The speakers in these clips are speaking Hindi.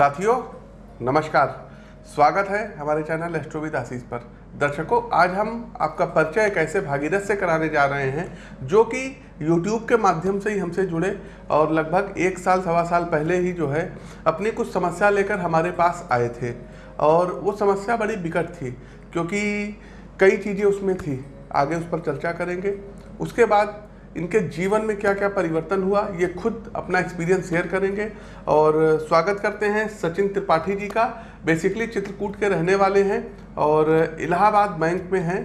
साथियों, नमस्कार। स्वागत है हमारे चैनल एस्ट्रोविद आशीष पर। दर्शकों, आज हम आपका परिचय एक ऐसे भागीरथ से कराने जा रहे हैं, जो कि YouTube के माध्यम से ही हमसे जुड़े और लगभग एक साल, सवा साल पहले ही जो है, अपनी कुछ समस्या लेकर हमारे पास आए थे। और वो समस्या बड़ी बिकट थी, क्योंकि कई चीज़ें उसमें थी। आगे उस पर चर्चा करेंगे। उसके बाद इनके जीवन में क्या क्या परिवर्तन हुआ, ये खुद अपना एक्सपीरियंस शेयर करेंगे। और स्वागत करते हैं सचिन त्रिपाठी जी का। बेसिकली चित्रकूट के रहने वाले हैं और इलाहाबाद बैंक में हैं।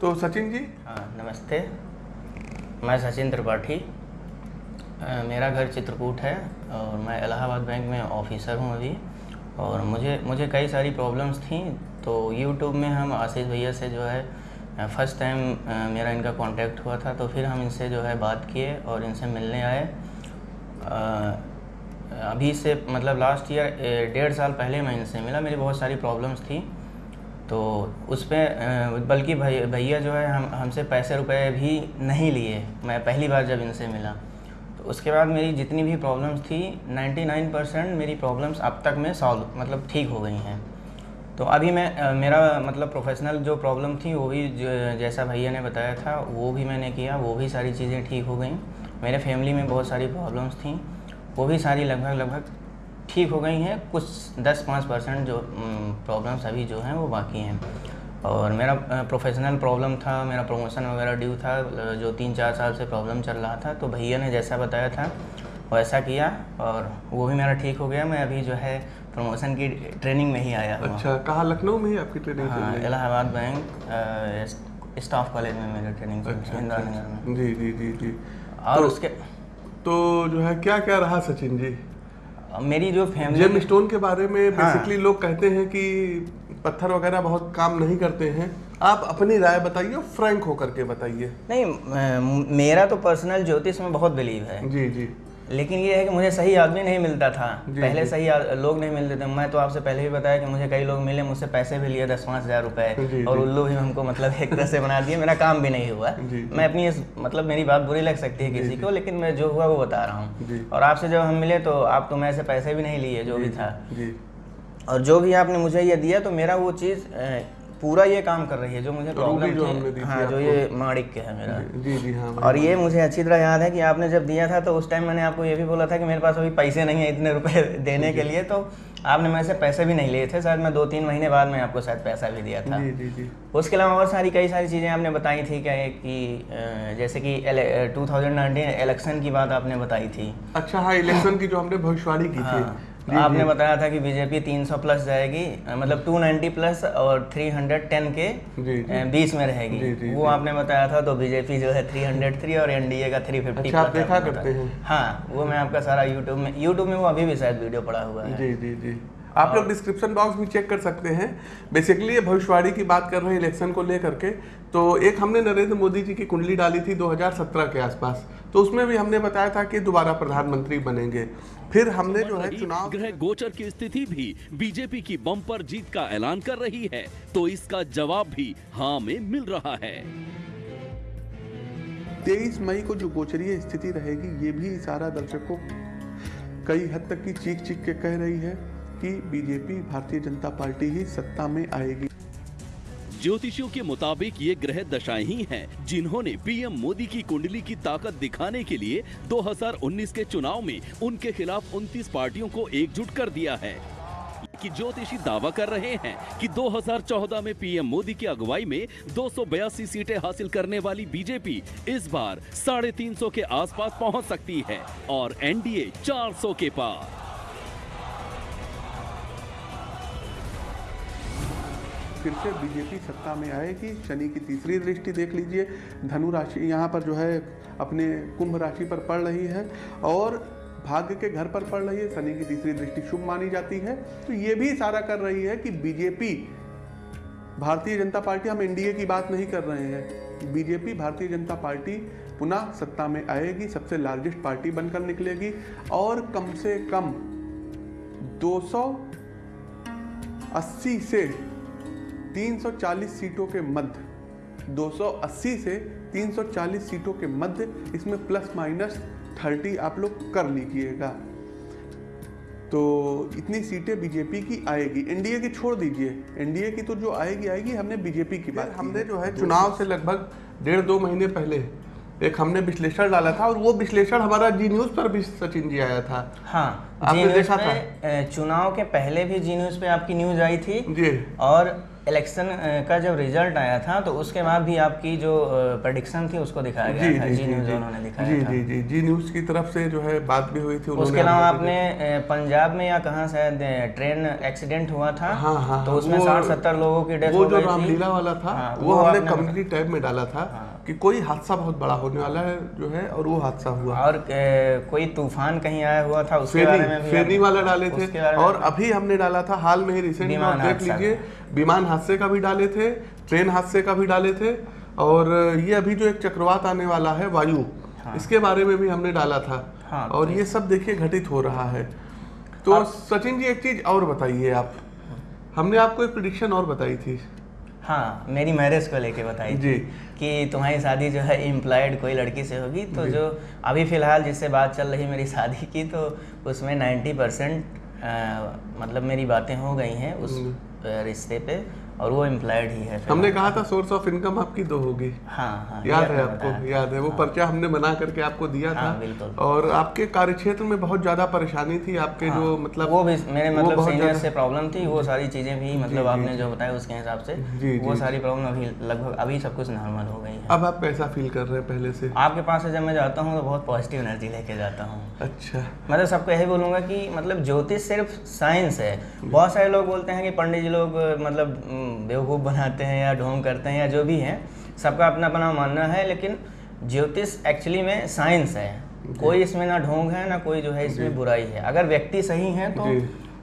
तो सचिन जी? हाँ नमस्ते। मैं सचिन त्रिपाठी। मेरा घर चित्रकूट है और मैं इलाहाबाद बैंक में ऑफिसर हूँ अभी। और मुझे मुझे कई सारी प्रॉब्लम्स थी तो यूट्यूब में हम आशीष भैया से जो है फ़र्स्ट टाइम मेरा इनका कांटेक्ट हुआ था तो फिर हम इनसे जो है बात किए और इनसे मिलने आए। अभी से मतलब लास्ट ईयर डेढ़ साल पहले मैं इनसे मिला, मेरी बहुत सारी प्रॉब्लम्स थी। तो उस पर बल्कि भैया जो है हम, हमसे पैसे रुपए भी नहीं लिए, मैं पहली बार जब इनसे मिला। तो उसके बाद मेरी जितनी भी प्रॉब्लम्स थी 99 परसेंट मेरी प्रॉब्लम्स अब तक में सॉल्व मतलब ठीक हो गई हैं। तो अभी मैं मेरा मतलब प्रोफेशनल जो प्रॉब्लम थी, वो भी जैसा भैया ने बताया था, वो भी मैंने किया, वो भी सारी चीज़ें ठीक हो गई। मेरे फैमिली में बहुत सारी प्रॉब्लम्स थी, वो भी सारी लगभग लगभग ठीक हो गई हैं। कुछ 10-5 परसेंट जो प्रॉब्लम्स अभी जो हैं, वो बाकी हैं। और मेरा प्रोफेशनल प्रॉब्लम था, मेरा प्रमोशन वगैरह ड्यू था जो तीन चार साल से प्रॉब्लम चल रहा था तो भैया ने जैसा बताया था, वैसा किया, और वो भी मेरा ठीक हो गया। मैं अभी जो है प्रमोशन की ट्रेनिंग में ही आया अच्छा कहाँ? लखनऊ में ही आपकी ट्रेनिंग हाँ इलाहाबाद बैंक स्टाफ कॉलेज में मेरी ट्रेनिंग अच्छा इंदिरा नगर में। जी जी जी जी। और तो- उसके तो जो है क्या क्या रहा सचिन जी? मेरी जो जेम फैमिली स्टोन के बारे में बेसिकली हाँ। लोग कहते हैं कि पत्थर वगैरह बहुत काम नहीं करते हैं। आप अपनी राय बताइए फ्रैंक होकर के बताइए। नहीं मेरा तो पर्सनल ज्योतिष में बहुत बिलीव है। जी जी। लेकिन ये है कि मुझे सही आदमी नहीं मिलता था। पहले सही लोग नहीं मिलते थे। मैं तो आपसे पहले भी बताया कि मुझे कई लोग मिले मुझसे पैसे भी लिए दस पाँच हज़ार जी, रुपए और। उल्लू भी हमको मतलब एक तरह से बना दिए। मेरा काम भी नहीं हुआ। मैं अपनी इस मतलब मेरी बात बुरी लग सकती है किसी को लेकिन मैं जो हुआ वो बता रहा हूँ। और आपसे जब हम मिले तो आप तो मैं से पैसे भी नहीं लिए जो भी था। और जो भी आपने मुझे ये दिया तो मेरा वो चीज़ पूरा ये काम कर रही है जो मुझे रूबी प्रॉब्लम जो हमने दी हाँ जो ये माणिक के है मेरा। जी जी हाँ और ये मुझे अच्छी तरह याद है कि आपने जब दिया था तो उस टाइम मैंने आपको ये भी बोला था कि मेरे पास अभी पैसे नहीं है इतने रुपए देने के लिए तो आपने मेरे से पैसे भी नहीं लिए थे। शायद मैं दो तीन महीने बाद में आपको शायद पैसा भी दिया था। जी जी जी। उसके अलावा और सारी कई सारी चीज़ें आपने बताई थी क्या कि जैसे कि टू थाउज़ेंड इलेक्शन की बात आपने बताई थी। अच्छा हाँ इलेक्शन की जो हमने भविष्यवाणी की थी। आपने। बताया था कि बीजेपी 300 प्लस जाएगी मतलब 290 प्लस और 310 के। बीच में रहेगी जी, जी, वो जी। आपने बताया था तो बीजेपी जो है 303 और एनडीए का 350 अच्छा, आप देखा करते हैं। हाँ वो मैं आपका सारा यूट्यूब में यूट्यूब में वो अभी भी शायद वीडियो पड़ा हुआ है जी जी जी आप लोग डिस्क्रिप्शन बॉक्स भी चेक कर सकते हैं। बेसिकली ये भविष्यवाणी की बात कर रहे हैं इलेक्शन को लेकर के। तो एक हमने नरेंद्र मोदी जी की कुंडली डाली थी 2017 के आसपास। तो उसमें भी हमने बताया था कि दोबारा प्रधानमंत्री बनेंगे। फिर हमने जो है चुनाव ग्रह गोचर की स्थिति भी बीजेपी की बम्पर जीत का ऐलान कर रही है। तो इसका जवाब भी हाँ में मिल रहा है। तेईस मई को जो गोचरीय स्थिति रहेगी ये भी इशारा दर्शकों कई हद तक की चीख चीख के कह रही है। कि बीजेपी भारतीय जनता पार्टी ही सत्ता में आएगी। ज्योतिषियों के मुताबिक ये ग्रह दशाएँ ही हैं, जिन्होंने पीएम मोदी की कुंडली की ताकत दिखाने के लिए 2019 के चुनाव में उनके खिलाफ 29 पार्टियों को एकजुट कर दिया है। कि ज्योतिषी दावा कर रहे हैं कि 2014 में पीएम मोदी की अगुवाई में 282 सीटें हासिल करने वाली बीजेपी इस बार साढ़े तीन के आसपास पहुँच सकती है और एनडीए 400 के पार। फिर से बीजेपी सत्ता में आएगी। शनि की तीसरी दृष्टि देख लीजिए। धनु राशि यहाँ पर जो है अपने कुंभ राशि पर पड़ रही है और भाग्य के घर पर पड़ रही है। शनि की तीसरी दृष्टि शुभ मानी जाती है। तो ये भी इशारा कर रही है कि बीजेपी, भारतीय जनता पार्टी, हम एनडीए की बात नहीं कर रहे हैं। बीजेपी, भारतीय जनता पार्टी पुनः सत्ता में आएगी। सबसे लार्जेस्ट पार्टी बनकर निकलेगी और कम से कम 280 से 340 सीटों के मध्य 280 से 340 सीटों के मध्य इसमें प्लस माइनस 30 आप लोग कर लीजिएगा। तो इतनी सीटें बीजेपी की आएगी। एनडीए की छोड़ दीजिए। एनडीए की तो जो आएगी आएगी। हमने बीजेपी की बात हमने जो है चुनाव से लगभग डेढ़ दो महीने पहले एक हमने विश्लेषण डाला था और वो विश्लेषण हमारा जी न्यूज़ पर भी सचिन जी आया था। हाँ आपने देखा अ, चुनाव के पहले भी जी न्यूज़ पे आपकी न्यूज़ आई थी। जी। और इलेक्शन का जब रिज़ल्ट आया था तो उसके बाद भी आपकी जो प्रडिक्शन थी उसको दिखाया जी गया था। जी जी जी न्यूज़ जी। उन्होंने जी दिखाया था। जी जी जी न्यूज़ की तरफ़ से जो है बात भी हुई थी उसके अलावा आपने पंजाब में या कहा शायद ट्रेन एक्सीडेंट हुआ था हाँ हाँ तो हाँ, उसमें साठ सत्तर लोगों की डेथ वो जो रामलीला वाला था हाँ, वो, वो हमने कम्युनिटी टैब में डाला था। कि कोई हादसा बहुत बड़ा होने वाला है जो है और वो हादसा हुआ। और कोई तूफ़ान कहीं आया हुआ था उसके बारे में फेनी फेनी वाला डाले थे। और अभी हमने डाला था हाल में ही रिसेंट में आप देख लीजिए विमान हादसे का भी डाले थे ट्रेन हादसे का भी डाले थे और ये अभी जो एक चक्रवात आने वाला है वायु इसके बारे में भी हमने डाला था। हाँ, और ये सब देखिए घटित हो रहा है। तो सचिन जी एक चीज़ और बताइए आप। हमने आपको एक प्रिडिक्शन और बताई थी। हाँ मेरी मैरिज को लेके बताई जी। कि तुम्हारी शादी जो है इम्प्लॉयड कोई लड़की से होगी तो जो। अभी फ़िलहाल जिससे बात चल रही मेरी शादी की तो उसमें 90 परसेंट मतलब मेरी बातें हो गई हैं उस रिश्ते पे। और वो एम्प्लॉयड ही है हमने कहा था सोर्स ऑफ़ इनकम आपकी दो होगी। हाँ हाँ याद है आपको। याद है वो पर्चा हमने बना करके आपको दिया था। हाँ, बिल्कुल। और आपके कार्य क्षेत्र में बहुत ज़्यादा परेशानी थी आपके हाँ, जो मतलब वो भी मेरे मतलब सीनियर से प्रॉब्लम थी वो सारी चीज़ें भी मतलब आपने जो। बताया उसके हिसाब से वो सारी प्रॉब्लम अभी लगभग अभी सब कुछ नॉर्मल हो गई है अब आप कैसा फील कर रहे हैं पहले से? आपके पास से जब मैं जाता हूँ तो बहुत पॉजिटिव एनर्जी लेके जाता हूँ। अच्छा। मतलब सबको यही बोलूँगा कि मतलब ज्योतिष सिर्फ़ साइंस है। बहुत सारे लोग बोलते हैं कि पंडित जी लोग मतलब बेवकूफ़ बनाते हैं या ढोंग करते हैं या जो भी है। सबका अपना अपना मानना है लेकिन ज्योतिष एक्चुअली में साइंस है। कोई इसमें ना ढोंग है ना कोई जो है इसमें बुराई है। अगर व्यक्ति सही है तो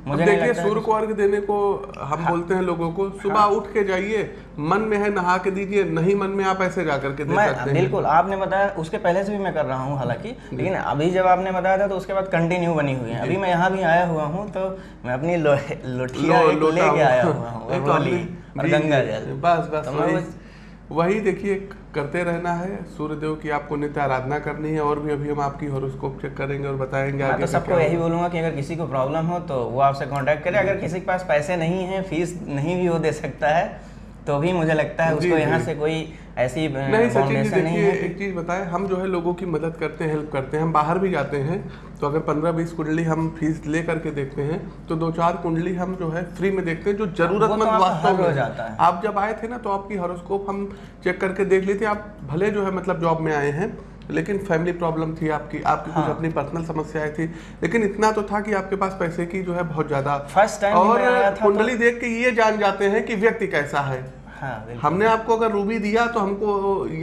मुझे देखिए सूर्य को अर्घ देने को हम बोलते हैं लोगों को सुबह उठ के जाइए मन में है नहा के दीजिए नहीं मन में आप ऐसे जा करके दे सकते मैं हैं। बिल्कुल आपने बताया उसके पहले से भी मैं कर रहा हूँ हालाँकि लेकिन अभी जब आपने बताया था तो उसके बाद कंटिन्यू बनी हुई है। अभी मैं यहाँ भी आया हुआ हूँ तो मैं अपनी लोटिया लेके आया हुआ हूँ गंगा जल। बस बस तो वही देखिए करते रहना है। सूर्यदेव की आपको नित्य आराधना करनी है और भी अभी हम आपकी हॉरोस्कोप चेक करेंगे और बताएँगे आगे तो सबको यही बोलूँगा कि अगर किसी को प्रॉब्लम हो तो वो आपसे कांटेक्ट करे। अगर किसी के पास पैसे नहीं है फ़ीस नहीं भी वो दे सकता है तो भी मुझे लगता है उसको यहाँ से कोई ऐसी नहीं सचिन जी देखिए एक चीज़ बताएँ हम जो है लोगों की मदद करते हैं हेल्प करते हैं हम बाहर भी जाते हैं तो अगर पंद्रह बीस कुंडली हम फ़ीस ले करके देखते हैं तो दो चार कुंडली हम जो है फ्री में देखते हैं जो जरूरतमंद आपको वास्तव रोज में आता है। आप जब आए थे ना तो आपकी हॉरोस्कोप हम चेक करके देख लेते आप भले जो है मतलब जॉब में आए हैं लेकिन फैमिली प्रॉब्लम थी आपकी आपकी हाँ। कुछ हाँ। अपनी पर्सनल समस्याएँ थी लेकिन इतना तो था कि आपके पास पैसे की जो है बहुत ज़्यादा time भी और तो- कुंडली देख के ये जान जाते हैं कि व्यक्ति कैसा है हाँ हमने आपको अगर रूबी दिया तो हमको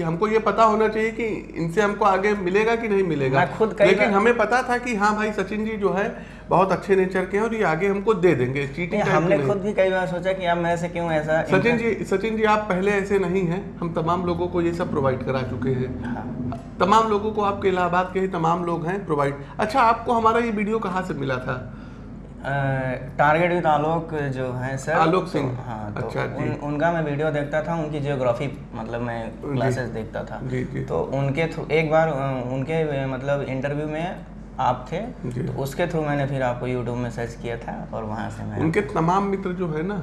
हमको ये पता होना चाहिए कि इनसे हमको आगे मिलेगा कि नहीं मिलेगा। खुद लेकिन हमें पता था कि हाँ भाई सचिन जी जो है बहुत अच्छे नेचर के हैं और ये आगे हमको दे देंगे। चीटिंग हमने खुद भी कई बार सोचा कि आप मेरे से क्यों ऐसा सचिन जी सचिन जी आप पहले ऐसे नहीं हैं। हम तमाम लोगों को ये सब प्रोवाइड करा चुके हैं। हाँ। तमाम लोगों को आपके इलाहाबाद के ही तमाम लोग हैं प्रोवाइड अच्छा आपको हमारा ये वीडियो कहाँ से मिला था? टारगेट विद आलोक जो है सर आलोक सिंह तो- सिंह। हाँ तो अच्छा, उन, उनका मैं वीडियो देखता था उनकी जियोग्राफी मतलब मैं क्लासेस देखता था जी, जी। तो उनके थ्रू एक बार उनके मतलब इंटरव्यू में आप थे तो उसके थ्रू मैंने फिर आपको यूट्यूब में सर्च किया था और वहाँ से मैं उनके तमाम मित्र जो है ना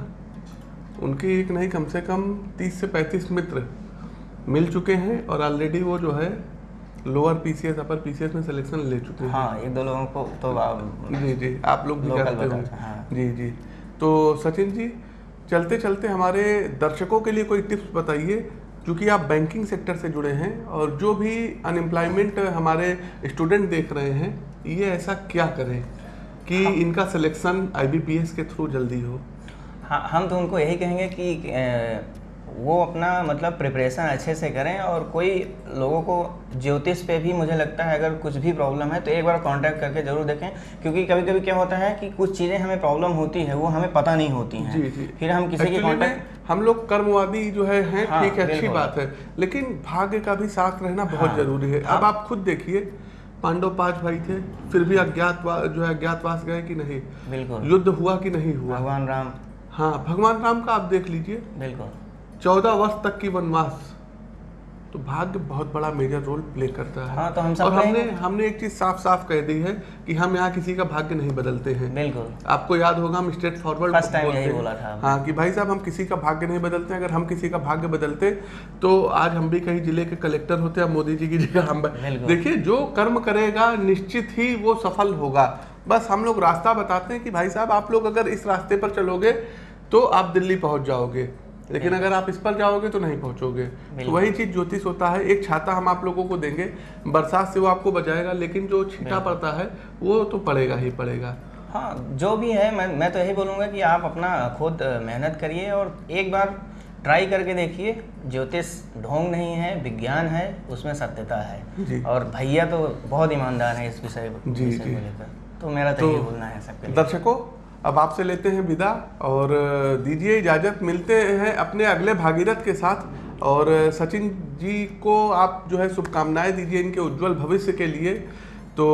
उनके एक नहीं कम से कम तीस से पैंतीस मित्र मिल चुके हैं और ऑलरेडी वो जो है लोअर पीसीएस अपर पीसीएस में सिलेक्शन ले चुके हैं हाँ एक दो लोगों को तो आप जी जी आप लोग भी जानते बता- हाँ। जी जी तो सचिन जी चलते चलते हमारे दर्शकों के लिए कोई टिप्स बताइए क्योंकि आप बैंकिंग सेक्टर से जुड़े हैं और जो भी अनएम्प्लॉयमेंट हमारे स्टूडेंट देख रहे हैं ये ऐसा क्या करें कि हाँ। इनका सिलेक्शन आईबीपीएस के थ्रू जल्दी हो हाँ हम तो उनको यही कहेंगे कि वो अपना मतलब प्रिपरेशन अच्छे से करें और कोई लोगों को ज्योतिष पे भी मुझे लगता है अगर कुछ भी प्रॉब्लम है तो एक बार कांटेक्ट करके ज़रूर देखें। क्योंकि कभी कभी क्या होता है कि कुछ चीज़ें हमें प्रॉब्लम होती है वो हमें पता नहीं होती हैं। जी जी। फिर हम किसी की कांटेक्ट हम लोग कर्मवादी जो है हैं हाँ, ठीक है अच्छी बात है। लेकिन भाग्य का भी साथ रहना बहुत हाँ। ज़रूरी है। अब आप खुद देखिए पांडव पाँच भाई थे फिर भी अज्ञात जो है अज्ञातवास गए कि नहीं? बिल्कुल। युद्ध हुआ कि नहीं हुआ? भगवान राम। हाँ भगवान राम का आप देख लीजिए। बिल्कुल। चौदह वर्ष तक की वनवास। तो भाग्य बहुत बड़ा मेजर रोल प्ले करता है। हाँ, तो हम सब और हमने हमने एक चीज़ साफ़ साफ़ कह दी है कि हम यहाँ किसी का भाग्य नहीं बदलते हैं। बिल्कुल। आपको याद होगा हम स्ट्रेट फॉरवर्ड First time यही बोला था हाँ कि भाई साहब हम किसी का भाग्य नहीं बदलते अगर हम किसी का भाग्य बदलते तो आज हम भी कहीं ज़िले के कलेक्टर होते अब मोदी जी की जगह हम। देखिए जो कर्म करेगा निश्चित ही वो सफल होगा। बस हम लोग रास्ता बताते हैं कि भाई साहब आप लोग अगर इस रास्ते पर चलोगे तो आप दिल्ली पहुँच जाओगे। लेकिन अगर आप इस पर जाओगे तो नहीं पहुंचोगे। तो वही चीज़ ज्योतिष होता है एक छाता हम आप लोगों को देंगे बरसात से वो आपको बचाएगा लेकिन जो छींटा पड़ता है वो तो पड़ेगा ही पड़ेगा। हाँ जो भी है मैं मैं तो यही बोलूँगा कि आप अपना खुद मेहनत करिए और एक बार ट्राई करके देखिए ज्योतिष ढोंग नहीं है विज्ञान है उसमें सत्यता है। और भैया तो बहुत ईमानदार है इस विषय। को लेकर। तो मेरा तो तो यही बोलना है सबके दर्शकों अब आपसे लेते हैं विदा और दीजिए इजाज़त, मिलते हैं अपने अगले भागीरथ के साथ। और सचिन जी को आप जो है शुभकामनाएँ दीजिए इनके उज्जवल भविष्य के लिए। तो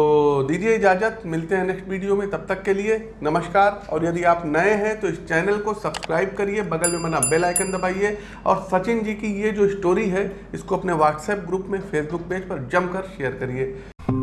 दीजिए इजाज़त, मिलते हैं नेक्स्ट वीडियो में, तब तक के लिए नमस्कार। और यदि आप नए हैं तो इस चैनल को सब्सक्राइब करिए, बगल में बना बेल आइकन दबाइए। और सचिन जी की ये जो स्टोरी है, इसको अपने व्हाट्सएप ग्रुप में, फेसबुक पेज पर जमकर शेयर करिए।